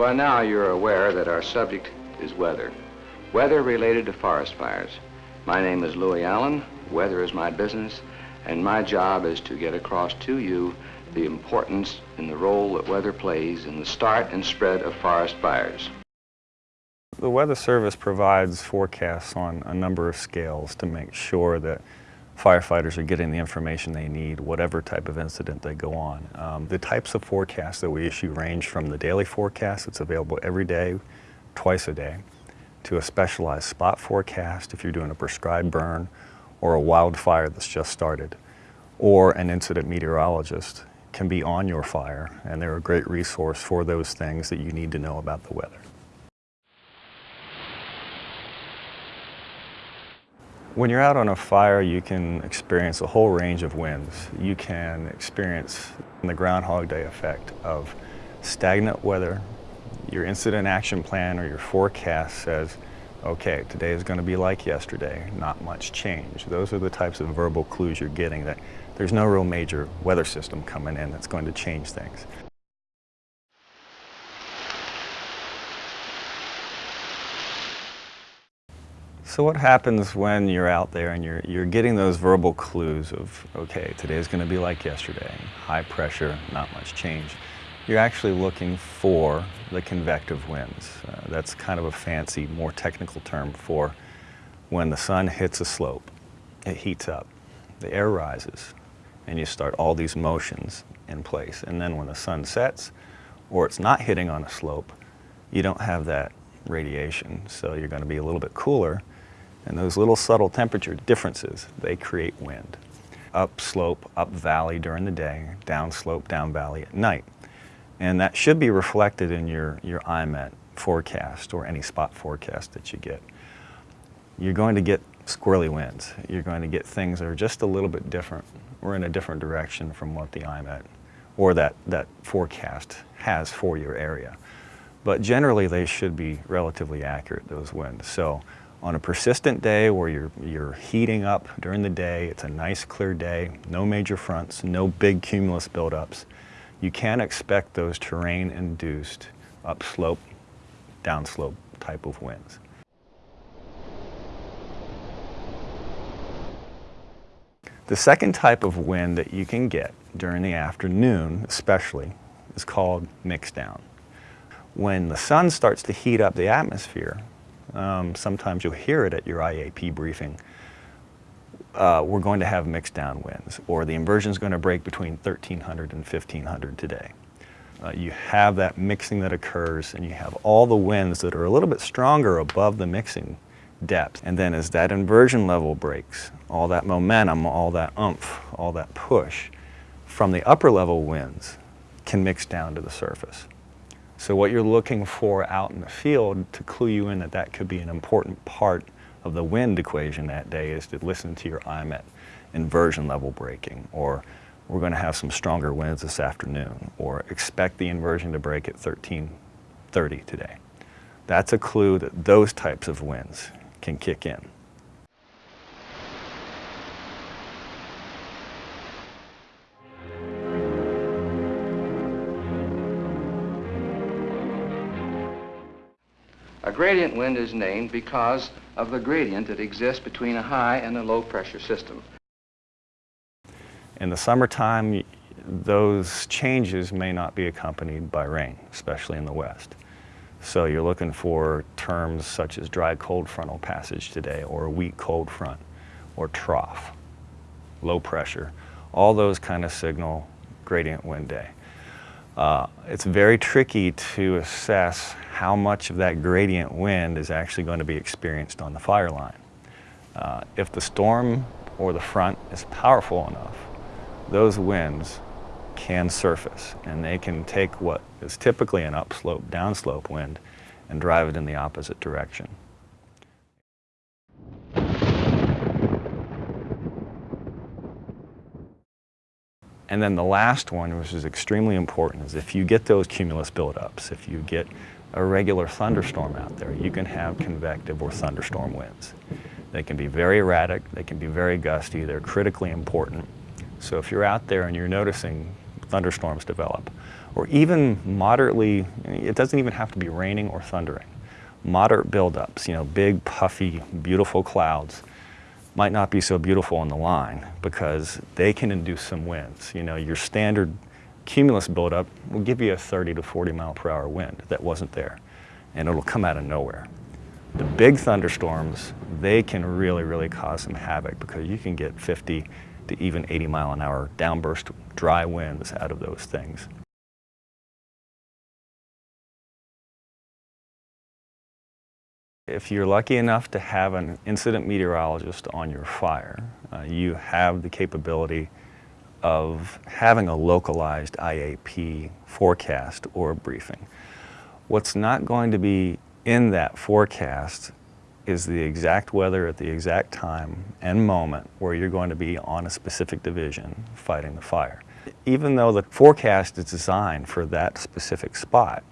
by now you're aware that our subject is weather. Weather related to forest fires. My name is Louis Allen. Weather is my business, and my job is to get across to you the importance and the role that weather plays in the start and spread of forest fires. The Weather Service provides forecasts on a number of scales to make sure that firefighters are getting the information they need, whatever type of incident they go on. Um, the types of forecasts that we issue range from the daily forecast that's available every day, twice a day, to a specialized spot forecast if you're doing a prescribed burn or a wildfire that's just started, or an incident meteorologist can be on your fire and they're a great resource for those things that you need to know about the weather. When you're out on a fire, you can experience a whole range of winds. You can experience the Groundhog Day effect of stagnant weather. Your incident action plan or your forecast says, okay, today is going to be like yesterday, not much change. Those are the types of verbal clues you're getting that there's no real major weather system coming in that's going to change things. So what happens when you're out there and you're, you're getting those verbal clues of, okay, today's going to be like yesterday, high pressure, not much change. You're actually looking for the convective winds. Uh, that's kind of a fancy, more technical term for when the sun hits a slope, it heats up, the air rises, and you start all these motions in place. And then when the sun sets, or it's not hitting on a slope, you don't have that radiation. So you're going to be a little bit cooler and those little subtle temperature differences, they create wind. Up slope, up valley during the day, down slope, down valley at night. And that should be reflected in your, your IMET forecast or any spot forecast that you get. You're going to get squirrely winds. You're going to get things that are just a little bit different or in a different direction from what the IMET or that, that forecast has for your area. But generally they should be relatively accurate, those winds. So on a persistent day where you're, you're heating up during the day, it's a nice clear day, no major fronts, no big cumulus buildups, you can expect those terrain-induced upslope, downslope type of winds. The second type of wind that you can get during the afternoon especially is called mixdown. When the sun starts to heat up the atmosphere, um, sometimes you'll hear it at your IAP briefing. Uh, we're going to have mixdown winds, or the inversion is going to break between 1300 and 1500 today. Uh, you have that mixing that occurs, and you have all the winds that are a little bit stronger above the mixing depth. And then as that inversion level breaks, all that momentum, all that umph, all that push from the upper level winds can mix down to the surface. So what you're looking for out in the field to clue you in that that could be an important part of the wind equation that day is to listen to your IMET inversion level breaking or we're going to have some stronger winds this afternoon or expect the inversion to break at 1330 today. That's a clue that those types of winds can kick in. Wind is named because of the gradient that exists between a high and a low pressure system. In the summertime, those changes may not be accompanied by rain, especially in the west. So you're looking for terms such as dry cold frontal passage today, or a weak cold front, or trough, low pressure. All those kind of signal gradient wind day. Uh, it's very tricky to assess how much of that gradient wind is actually going to be experienced on the fire line. Uh, if the storm or the front is powerful enough, those winds can surface and they can take what is typically an upslope, downslope wind and drive it in the opposite direction. And then the last one, which is extremely important, is if you get those cumulus buildups, if you get a regular thunderstorm out there, you can have convective or thunderstorm winds. They can be very erratic, they can be very gusty, they're critically important. So if you're out there and you're noticing thunderstorms develop. Or even moderately, it doesn't even have to be raining or thundering. Moderate buildups, you know, big, puffy, beautiful clouds might not be so beautiful on the line because they can induce some winds. You know, your standard cumulus buildup will give you a 30 to 40 mile per hour wind that wasn't there, and it'll come out of nowhere. The big thunderstorms, they can really, really cause some havoc because you can get 50 to even 80 mile an hour downburst dry winds out of those things. If you're lucky enough to have an incident meteorologist on your fire, uh, you have the capability of having a localized IAP forecast or briefing. What's not going to be in that forecast is the exact weather at the exact time and moment where you're going to be on a specific division fighting the fire. Even though the forecast is designed for that specific spot,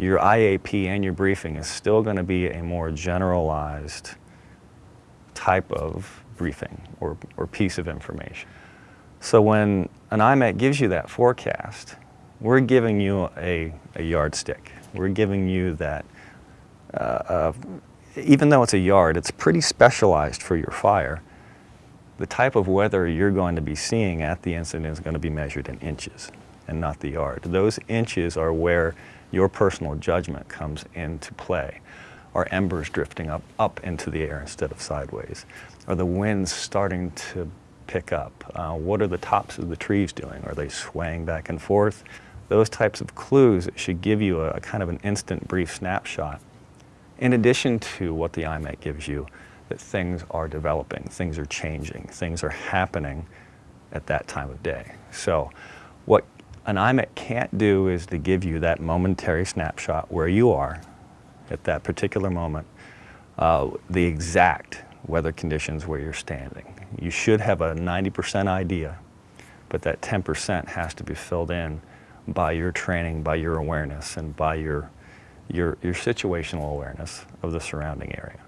your IAP and your briefing is still going to be a more generalized type of briefing or, or piece of information. So when an IMET gives you that forecast, we're giving you a, a yardstick. We're giving you that, uh, uh, even though it's a yard, it's pretty specialized for your fire. The type of weather you're going to be seeing at the incident is going to be measured in inches and not the yard. Those inches are where your personal judgment comes into play. Are embers drifting up, up into the air instead of sideways? Are the winds starting to pick up? Uh, what are the tops of the trees doing? Are they swaying back and forth? Those types of clues should give you a, a kind of an instant brief snapshot. In addition to what the IMET gives you, that things are developing, things are changing, things are happening at that time of day. So what an IMET can't do is to give you that momentary snapshot where you are at that particular moment, uh, the exact weather conditions where you're standing. You should have a 90% idea, but that 10% has to be filled in by your training, by your awareness, and by your, your, your situational awareness of the surrounding area.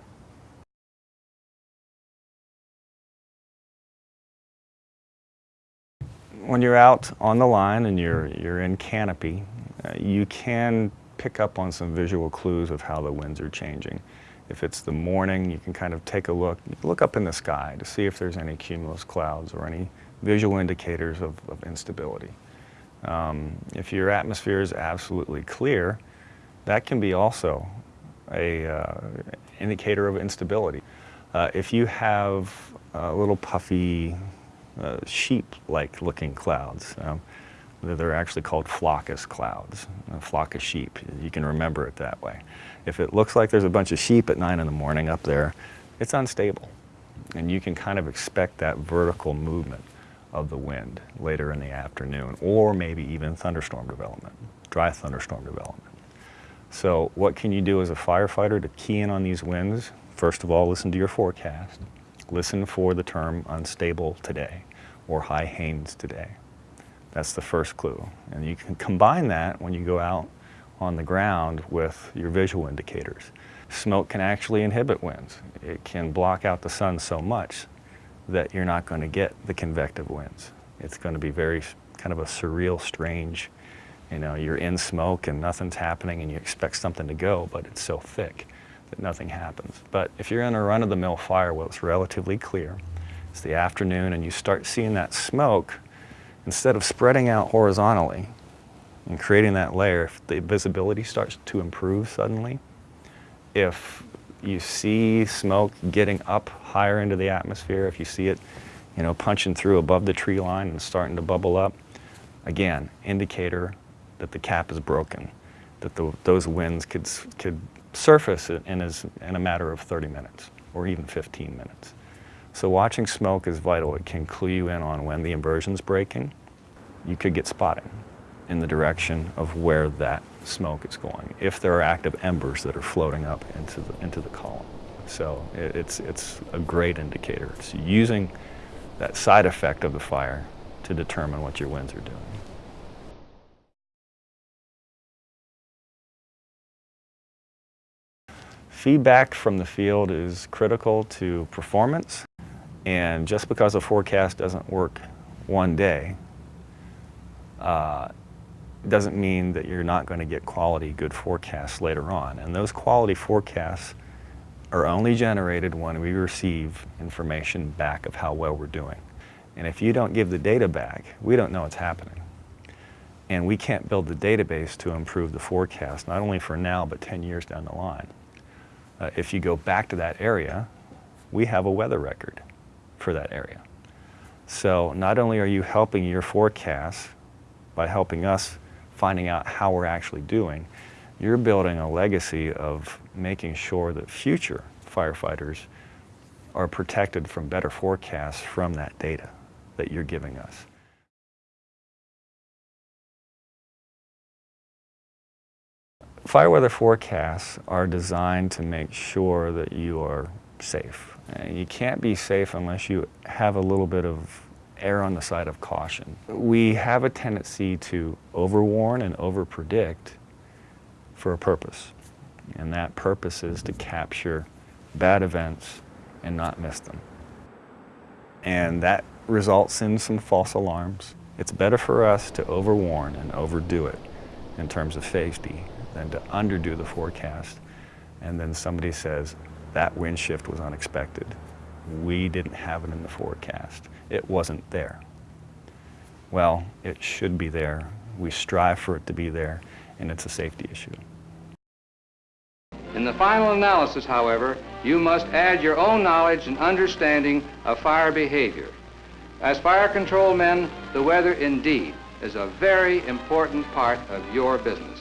When you're out on the line and you're, you're in canopy, uh, you can pick up on some visual clues of how the winds are changing. If it's the morning, you can kind of take a look, look up in the sky to see if there's any cumulus clouds or any visual indicators of, of instability. Um, if your atmosphere is absolutely clear, that can be also a uh, indicator of instability. Uh, if you have a little puffy uh, sheep-like looking clouds, um, they're actually called floccus clouds, a flock of sheep. You can remember it that way. If it looks like there's a bunch of sheep at 9 in the morning up there, it's unstable. And you can kind of expect that vertical movement of the wind later in the afternoon, or maybe even thunderstorm development, dry thunderstorm development. So what can you do as a firefighter to key in on these winds? First of all, listen to your forecast. Listen for the term unstable today or high Haines today. That's the first clue. And you can combine that when you go out on the ground with your visual indicators. Smoke can actually inhibit winds. It can block out the sun so much that you're not going to get the convective winds. It's going to be very kind of a surreal, strange, you know, you're in smoke and nothing's happening and you expect something to go, but it's so thick that nothing happens. But if you're in a run-of-the-mill fire where it's relatively clear, it's the afternoon and you start seeing that smoke, instead of spreading out horizontally and creating that layer, if the visibility starts to improve suddenly, if you see smoke getting up higher into the atmosphere, if you see it, you know, punching through above the tree line and starting to bubble up, again, indicator that the cap is broken, that the, those winds could, could surface in, as, in a matter of 30 minutes or even 15 minutes. So watching smoke is vital. It can clue you in on when the inversion's breaking. You could get spotting in the direction of where that smoke is going, if there are active embers that are floating up into the, into the column. So it, it's, it's a great indicator. It's using that side effect of the fire to determine what your winds are doing. Feedback from the field is critical to performance, and just because a forecast doesn't work one day uh, doesn't mean that you're not going to get quality, good forecasts later on. And those quality forecasts are only generated when we receive information back of how well we're doing. And if you don't give the data back, we don't know what's happening. And we can't build the database to improve the forecast, not only for now, but 10 years down the line. Uh, if you go back to that area, we have a weather record for that area. So not only are you helping your forecast by helping us finding out how we're actually doing, you're building a legacy of making sure that future firefighters are protected from better forecasts from that data that you're giving us. Fire weather forecasts are designed to make sure that you are safe. You can't be safe unless you have a little bit of err on the side of caution. We have a tendency to overwarn and overpredict for a purpose. And that purpose is to capture bad events and not miss them. And that results in some false alarms. It's better for us to overwarn and overdo it in terms of safety than to underdo the forecast. And then somebody says, that wind shift was unexpected. We didn't have it in the forecast. It wasn't there. Well, it should be there. We strive for it to be there, and it's a safety issue. In the final analysis, however, you must add your own knowledge and understanding of fire behavior. As fire control men, the weather indeed is a very important part of your business.